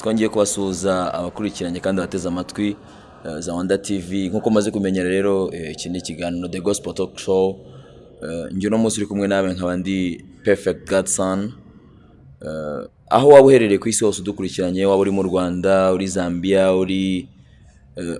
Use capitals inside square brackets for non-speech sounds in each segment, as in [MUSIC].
twongeye kubasuhuza abakurikiranye kandi abateze amatwi eh, za Wanda TV nk'uko maze kumenyera rero eh, iki ni ikiganiro The Gospel Talk Show. Eh, njye uno munsi uri kumwe nawe nkaba ndi Perfect Godson. Aho waba uherereye ku isi hose udukurikiranye waba uri mu Rwanda uri Zambia uri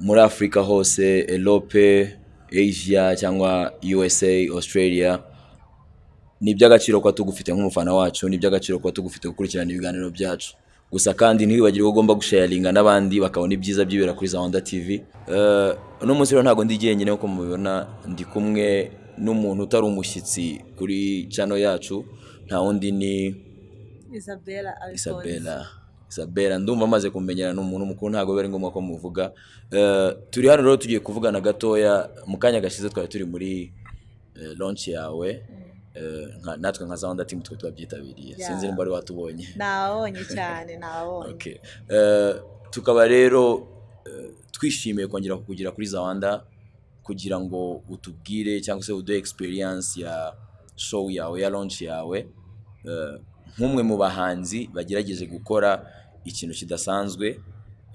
muri Afurika hose Elope Asia cyangwa USA Australia ni iby'agaciro kuba tugufite nk'umufana wacu ni iby'agaciro kuba tugufite gukurikirana ibiganiro byacu. Gusa kandi ntiwibagirwe ko ugomba gusharinga n'abandi bakabona ibyiza byibera kuri za Wanda TV Eh, uno munsi rero ntabwo ndi jyenyine nk'uko mubibona ndi kumwe n'umuntu utari umushyitsi kuri channel yacu nta wundi ni. Isabella Isabella. Ndumva amaze kumenyera ni umuntu mukuru ntabwo biba ari ngombwa ko muvuga. Eh, turi hano rero tugiye kuvugana gatoya mu kanya gashize twari turi muri eh, launch yawe. Natwe nka Zawanda team twe twabyitabiriye Yeah. sinzi nimba wari watubonye Nabonye cyane [LAUGHS] nabonye. Okay. Eh, tukaba rero eh, twishimiye kongera kukugira kuri Zawanda kugira ngo utubwire cyangwa se uduhe experience ya show yawe ya launch yawe eh, nk'umwe mu bahanzi bagerageje gukora ikintu kidasanzwe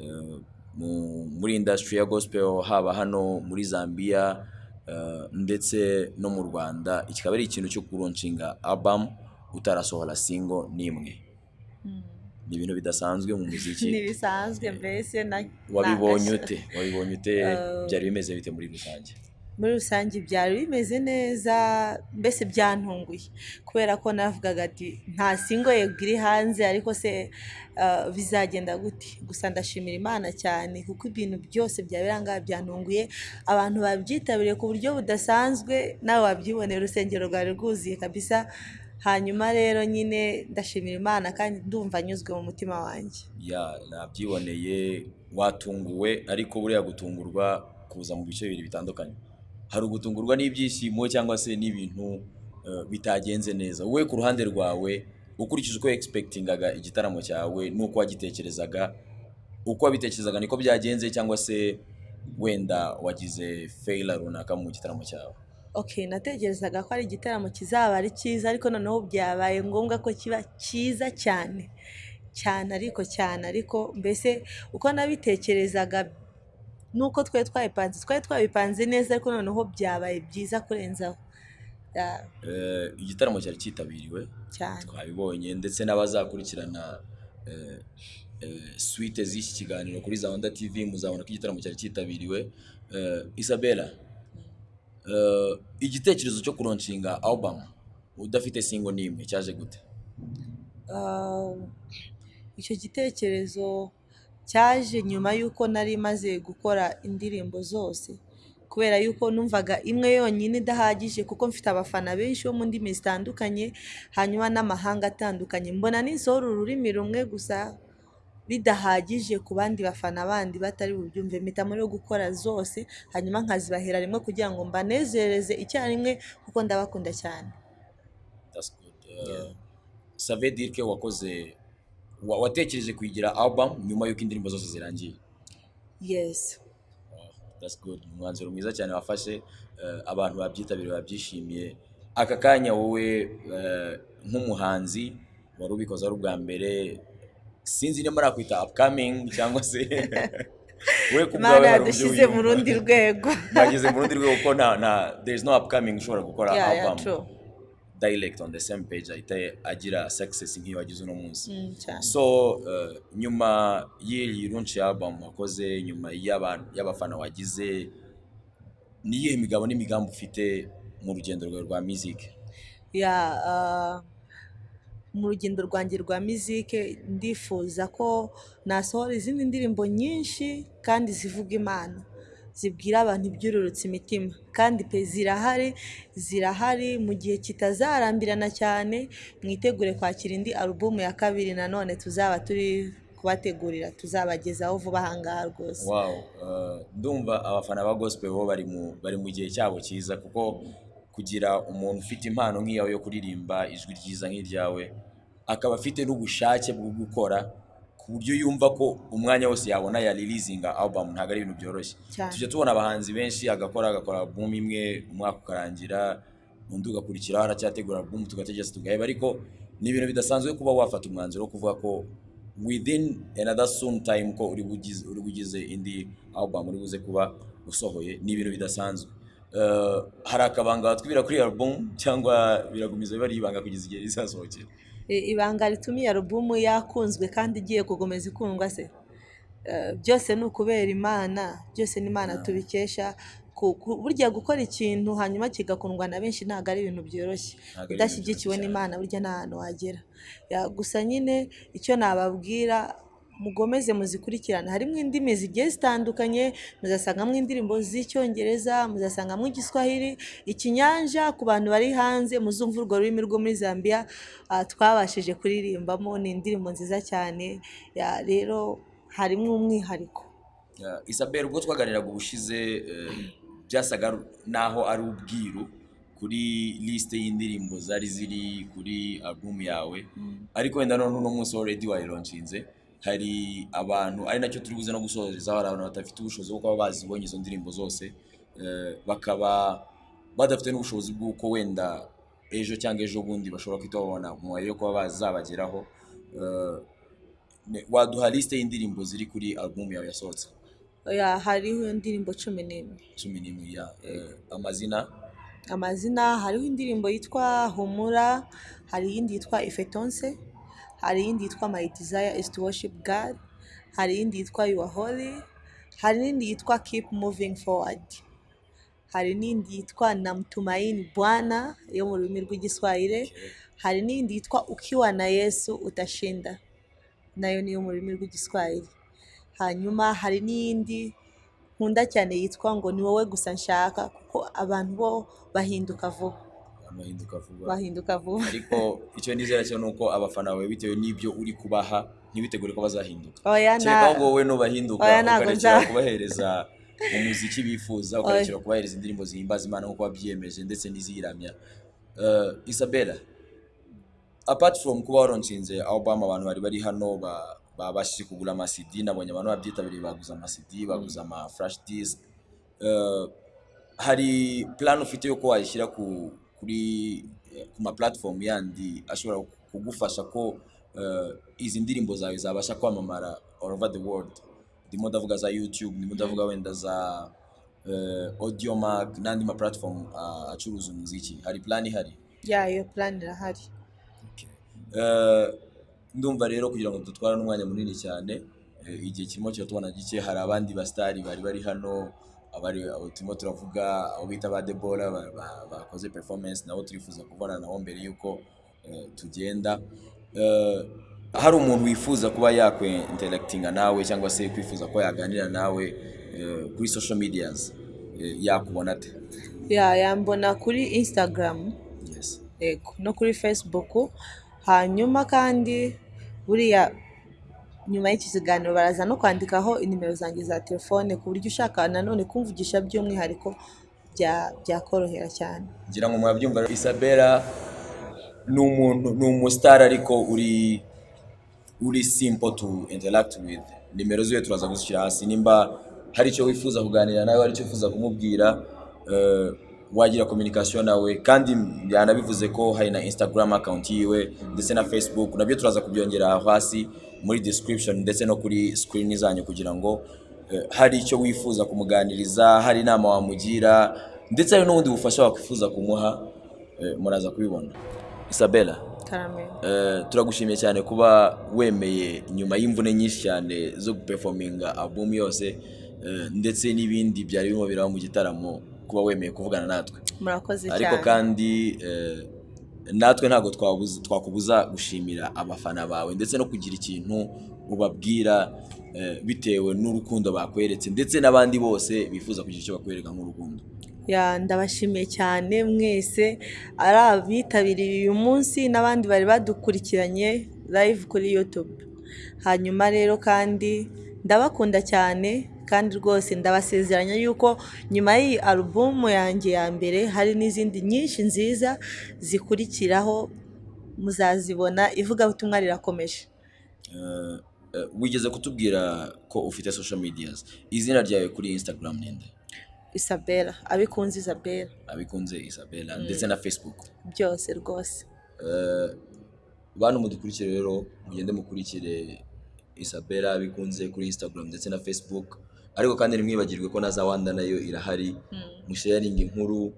eh, mu- muri industry ya gospel haba hano muri Zambia eh, ndetse no mu Rwanda kikaba ari ikintu cyo kuronshinga album utarasohora single n'imwe. Ni ibintu bidasanzwe mu muziki. [LAUGHS] Ntibisanzwe mbese na wabibonye ute? Wabibonye ute? Eh, [LAUGHS] byari bimeze bite muri rusange? Muri rusange byari bimeze neza mbese byantunguye. Kubera ko navugaga ati nta singo yego iri hanze ariko se uh, bizagenda gute? Gusa ndashimira imana cyane kuko ibintu byose byabirangaye byantunguye. Abantu babyitabiriye ku buryo budasanzwe nawe wabyibonera urusengero rwari rwuzuye kabisa. Hanyuma rero nyine ndashimira imana kandi ndumva anyuzwe mu mutima wanjye. Ya nabyiboneye watunguwe ariko buriya gutungurwa kuza mu bice bibiri bitandukanye. Hari ugutungurwa n'ibyishimo cyangwa se n'ibintu eh, bitagenze neza. Wowe ku ruhande rwawe ukurikije uko expectingaga igitaramo cyawe n'uko wagitekerezaga uko wabitekerezaga niko byagenze cyangwa se wenda wagize failure runaka mu gitaramo cyawe? Okay natekerezaga ko ari igitaramo kizaba ari cyiza ariko noneho byabaye ngombwa ko kiba cyiza cyane. Cyane ariko cyane ariko mbese uko nabitekerezaga nuko twari twabipanze twari twabipanze neza ariko noneho byabaye byiza kurenzaho. Eh, igitaramo cyari cyitabiriwe twabibonye ndetse n'abazakurikirana eh, eh, suite z'iki kiganiro kuri Zawanda TV muzabona ko igitaramo cyari cyitabiriwe. Isabella igitekerezo cyo kuronshinga album udafite single n'imwe cyaje gute? Ah, icyo gitekerezo cyaje nyuma y'uko nari maze gukora indirimbo zose. Kubera yuko numvaga imwe yonyine idahagije kuko mfite abafana benshi bo mu ndimi zitandukanye hanyuma n'amahanga atandukanye. Mbona nisohora ururimi rumwe gusa bidahagije ku bandi bafana bandi batari bubyumve mpitamo rero gukora zose hanyuma nkazibahera rimwe kugira ngo mbanezereze icyarimwe kuko ndabakunda cyane. Ça veut dire que wakoze wa- watekereje kuyigira album nyuma y'uko indirimbo zose zirangiye? Yes. That's good. Umwanzuro mwiza cyane wafashe eh, abantu babyitabiriye babyishimiye. Aka kanya wowe eh, nk'umuhanzi wari ubikoze ari ubwa mbere sinzi niba nakwita upcoming cyangwa se [LAUGHS] we ku bwawe hari uburyo yadushyize mu wiyumva. rundi rwego. Bageze mu rundi rwego ko nta nta there is no upcoming ushobora gukora album. Direct on the same page ahita agira success nk'iyo wagize uno munsi. Mm, so uh, nyuma y'iyi launch album wakoze nyuma y'aba- y'abafana wagize ni iyihe migabo n'imigambi ufite mu rugendo rwawe rwa music? Ya ah, mu rugendo rwanjye rwa mizike ndifuza ko nasohora izindi ndirimbo nyinshi kandi zivuga imana. Zibwira abantu ibyururutse imitima. Kandi pe zirahari zirahari mu gihe kitazarambirana cyane mwitegure kwakira indi alubumu ya kabiri nanone tuzaba turi kubategurira tuzabagezaho vuba ahangaha rwose. Wow uh, ndumva abafana ba gospel bo bari mu gihe cyabo cyiza kuko kugira umuntu ufite impano nk'iyawe yo kuririmba ijwi ryiza nk'iryawe akaba afite n'ubushake bwo gukora ku buryo yumva ko umwanya wose yabona ya releasinga album ntabwo ari ibintu byoroshye. Tujya tubona abahanzi benshi agakora agakora album imwe umwaka ukarangira undi ugakurikiraho aracyategura album tugategereza tugaheba ariko ni ibintu bidasanzwe kuba wafata umwanzuro wo kuvuga ko within another soon time ko uri bugize uri bugize indi album uri buze kuba usohoye ni ibintu bidasanzwe. Uh, hari akabanga watwibira kuri album cyangwa biragumiza biba ari ibanga kugeza igihe rizasohokera. Ibanga rituma iyi alubumu yakunzwe kandi igiye gukomeza ikundwa se. Eh, byose ni ukubera imana byose ni imana tubikesha. Burya gukora ikintu hanyuma kigakundwa na benshi ntabwo ari ibintu byoroshye. Udashyigikiwe n'imana burya nta hantu wagera. Gusa nyine icyo nababwira mugomeze muzikurikirane. Harimo indimi zigiye zitandukanye muzasangamo indirimbo z'icyongereza muzasangamo igiswahili ikinyanja ku bantu bari hanze muzumva urwo rurimi rwo muri zambia ah, twabashije kuririmbamo ni indirimbo nziza cyane. Ya, rero harimo umwihariko. Uh, Isabel ubwo twaganiraga ubushize eh, byasaga naho ari ubwiru kuri liste y'indirimbo zari ziri kuri album yawe. Ariko wenda none uno munsi already wayironshinze hari abantu ari na cyo turi buze no gusorezaho hari abantu badafite ubushobozi bwo kuba bazibonye izo ndirimbo zose eh, bakaba badafite n'ubushobozi bw'uko wenda ejo cyangwa ejo bundi bashobora guhita babona umubare yo kuba bazabageraho Eh, waduha liste y'indirimbo ziri kuri album yawe yasohotse Ya, hariho indirimbo cumi n'imwe. Cumi n'imwe ya eh, amazina? Amazina hariho indirimbo yitwa humura hari iyindi yitwa ifetonse. Hari iyindi yitwa my desire is to worship god. Hari iyindi yitwa you are holy. Hari n'indi yitwa keep moving forward. Hari n'indi yitwa namtumaini bwana yo mu rurimi rw'igiswahili. Hari n'indi yitwa ukiwa na yesu utashinda. Nayo niyo mu rurimi rw'igiswahili. Hanyuma hari n'iyindi nkunda cyane yitwa ngo ni wowe gusa nshaka kuko abantu bo bahinduka vuba. Bahinduka vuba bahinduka vuba ariko icyo nizera cyo ni uko abafana bawe bitewe n'ibyo uri kubaha ntibitegure ko bazahinduka. Oya na ngo wowe nubahinduka Oya, ntabwo ukarekera kubahereza umuziki bifuza ukarekera kubahereza indirimbo zihimbaza imana nk'uko wabyiyemeje ndetse n'iziyiramya. Eh, isabella apart from kuba waronshinze album abantu bari bari hano ba- babashije kugura amasidi nabonye abantu babyitabiriye baguze amasidi baguze ama flash disc. Eh, hari plan ufite yo ko wayishyira ku kuri eh, ku ma platform yandi ashobora kugufasha ko eh, izi ndirimbo zawe zabasha kwamamara all over the world. Ndimo ndavuga za youtube ndimo ndavuga wenda za eh, audiomack n'andi ma platform acuruza umuziki. Hari plan ihari? Ya iyo plan irahari. Ndumva rero kugira ngo dutware n'umwanya munini cyane igihe kirimo kiratubona gike hari abandi basitari bari bari hano abari abo turimo turavuga abo bita ba debora ba- ba- bakoze performance nabo turifuza kubona nabo mbere y'uko eh, tugenda. Eh, hari umuntu wifuza kuba yakwinteragitinga nawe cyangwa se kwifuza ko yaganira nawe eh, kuri social medias yakubona ate? Ya yambona kuri instagram. No kuri facebook. Hanyuma kandi buriya nyuma y'iki kiganiro baraza no kwandikaho inimero zanjye za telefone ku buryo ushaka nanone kumvugisha by'umwihariko bya- byakorohera cyane. Ngira ngo murabyumva rero, Isabella ni umuntu ni umusitari ariko uri uri simple to interact with. Nimero ziwe turaza gushyira hasi. Nimba hari icyo wifuza kuganira nawe hari icyo wifuza kumubwira eh, wagira communication nawe. Kandi yanabivuze ko hari na instagram account yiwe ndetse na facebook. Nabyo turaza kubyongera hasi. Muri description ndetse no kuri screen zanyu kugira ngo eh, hari icyo wifuza kumuganiriza hari inama wamugira ndetse hari n'ubundi bufasha wakwifuza kumuha eh, muraza kubibona. Isabella Eh, turagushimiye cyane kuba wemeye nyuma y'imvune nyinshi cyane zo guperforminga album yose ndetse n'ibindi byari birimo biraba mu gitaramo kuba wemeye kuvugana natwe. Murakoze ariko cyane. kandi eh, natwe ntabwo twakubuza gushimira abafana bawe ndetse no kugira ikintu ubabwira eh, bitewe n'urukundo bakweretse ndetse n'abandi bose bifuza kugira icyo bakwereka nk'urukundo. Ndabashimiye cyane mwese ari abitabiriye uyu munsi n'abandi bari badukurikiranye live kuri YouTube. Hanyuma rero kandi ndabakunda cyane kandi rwose ndabasezeranya yuko nyuma y'iyi alubumu yanjye ya mbere hari n'izindi nyinshi nziza zikurikiraho muzazibona ivugabutumwa rirakomeje. Eh, eh, wigeze kutubwira ko ufite social medias? Izina ryawe kuri instagram ninde Isabella. Abikunze Isabella. Abikunze isabella. Ndetse na facebook? Byose rwose. Eh, bantu mudukurikire rero mugende mukurikire isabella bikunze kuri instagram ndetse na facebook. Ariko kandi ntimwibagirwe ko na za wanda na yo irahari. Musharinga inkuru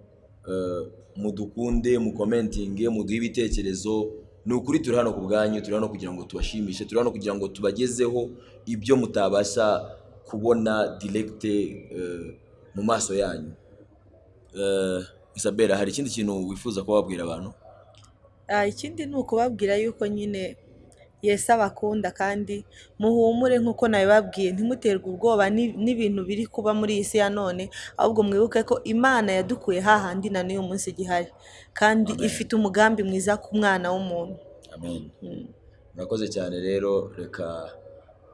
eh, mudukunde mukomentinge muduhe ibitekerezo. Ni ukuri turi hano ku bwanyu turi hano kugira ngo tubashimishe turi hano kugira ngo tubagezeho ibyo mutabasha kubona direkite eh, mu maso yanyu. Eh, isabella hari ikindi kintu wifuza kuba wabwira abantu? Ah, ikindi ni ukubabwira yuko nyine Yesu abakunda kandi muhumure nk'uko nabibabwiye. Ntimuterwe ubwoba ni- n'ibintu biri kuba muri iyi si ya none ahubwo mwibuke ko Imana yadukuye hahandi na n'uyu munsi igihari kandi Amen. ifite umugambi mwiza ku mwana w'umuntu. Amen. Mm. murakoze cyane rero reka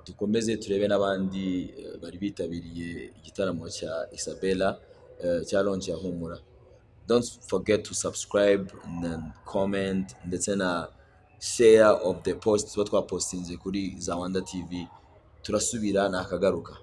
dukomeze turebe n'abandi eh, bari bitabiriye igitaramo cya isabella eh, cya launch ya humura. Don't forget to subscribe and comment ndetse na share of the post tuba twapostinze kuri za wanda tv turasubira nakagaruka.